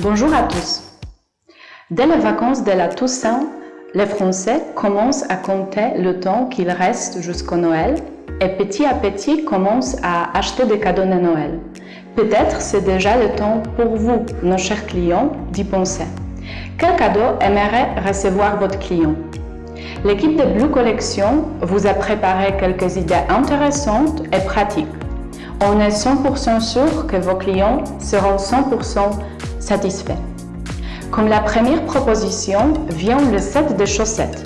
Bonjour à tous. Dès les vacances de la Toussaint, les Français commencent à compter le temps qu'il reste jusqu'au Noël et petit à petit commencent à acheter des cadeaux de Noël. Peut-être c'est déjà le temps pour vous, nos chers clients, d'y penser. Quel cadeau aimerait recevoir votre client? L'équipe de Blue Collection vous a préparé quelques idées intéressantes et pratiques. On est 100% sûr que vos clients seront 100% satisfaits. Comme la première proposition vient le set de chaussettes.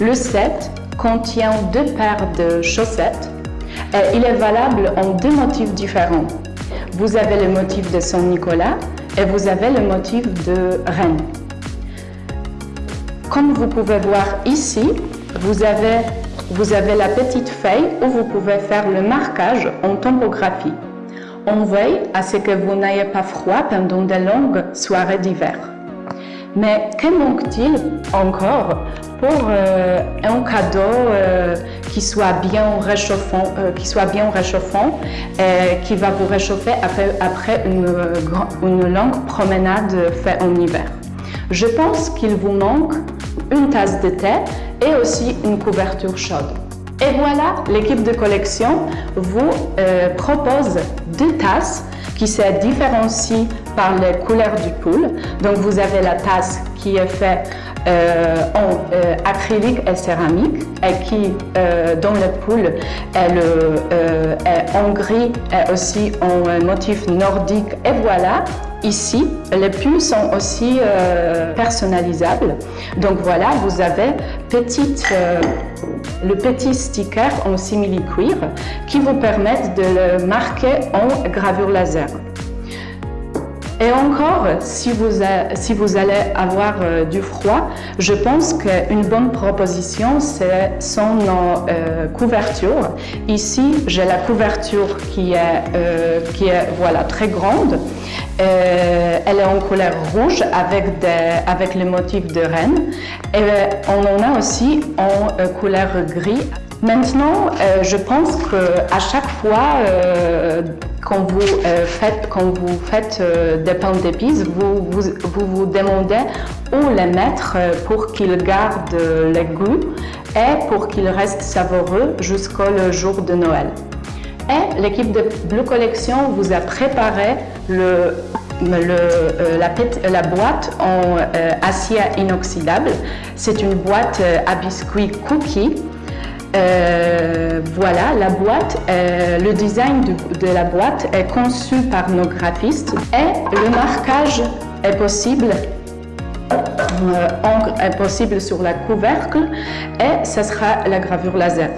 Le set contient deux paires de chaussettes et il est valable en deux motifs différents. Vous avez le motif de Saint-Nicolas et vous avez le motif de Rennes. Comme vous pouvez voir ici, vous avez, vous avez la petite feuille où vous pouvez faire le marquage en topographie. On veille à ce que vous n'ayez pas froid pendant de longues soirées d'hiver. Mais que manque-t-il encore pour euh, un cadeau euh, qui soit bien réchauffant, euh, qui soit bien réchauffant et qui va vous réchauffer après, une, une longue promenade faite en hiver Je pense qu'il vous manque une tasse de thé et aussi une couverture chaude. Et voilà, l'équipe de collection vous euh, propose deux tasses qui se différencient par les couleurs du pool. Donc vous avez la tasse qui est faite euh, en euh, acrylique et céramique et qui, dans le pool, est, est en gris et aussi en motif nordique. Et voilà, Ici, les pulls sont aussi euh, personnalisables. Donc voilà, vous avez euh, le petit sticker en simili-cuir qui vous permet de le marquer en gravure laser. Et encore, si vous, allez avoir euh, du froid, je pense qu'une bonne proposition, c'est son euh, couverture. Ici, j'ai la couverture qui est, euh, qui est voilà, très grande. elle est en couleur rouge avec, des, avec le motif de reine. Et on en a aussi en couleur gris Maintenant, euh, je pense qu'à chaque fois euh, quand vous euh, faites, faites des pains d'épices, vous vous, demandez où les mettre pour qu'ils gardent les goûts et pour qu'ils restent savoureux jusqu'au jour de Noël. Et l'équipe de Blue Collection vous a préparé le le, la, la, boîte en acier inoxydable. C'est une boîte à biscuits cookies euh, voilà, la boîte, euh, le design de, la boîte est conçu par nos graphistes et le marquage est possible euh, est possible sur la couvercle et ce sera la gravure laser.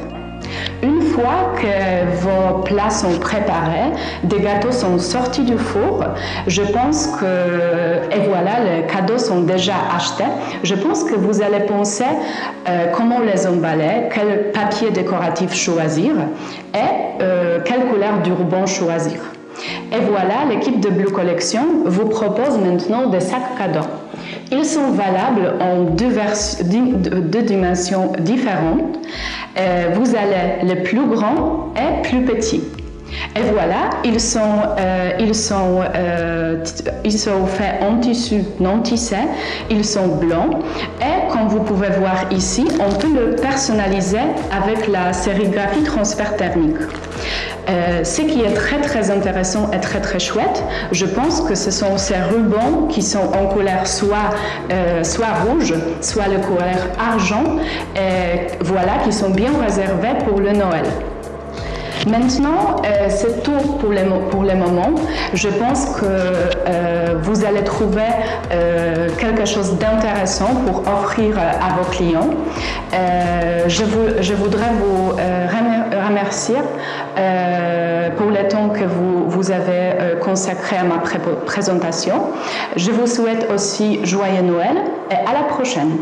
Une fois que vos plats sont préparés, des gâteaux sont sortis du four, je pense que, et voilà, les cadeaux sont déjà achetés, je pense que vous allez penser euh, comment les emballer, quel papier décoratif choisir et euh, quelle couleur du ruban choisir. Et voilà, l'équipe de Blue Collection vous propose maintenant des sacs cadeaux. Ils sont valables en deux, deux dimensions différentes. Euh, vous avez le plus grand et plus petit. Et voilà, ils sont, euh, ils sont, euh, ils sont faits en tissu non tissé, ils sont blancs et comme vous pouvez voir ici, on peut le personnaliser avec la sérigraphie transfert thermique. Euh, ce qui est très très intéressant et très très chouette, je pense que ce sont ces rubans qui sont en couleur soit, soit rouge, soit le couleur argent, voilà, qui sont bien réservés pour le Noël. Maintenant, euh, c'est tout pour le, pour moment. Je pense que euh, vous allez trouver euh, quelque chose d'intéressant pour offrir à vos clients. Je, je, voudrais vous remercier pour le temps que vous, vous avez consacré à ma présentation. Je vous souhaite aussi joyeux Noël et à la prochaine.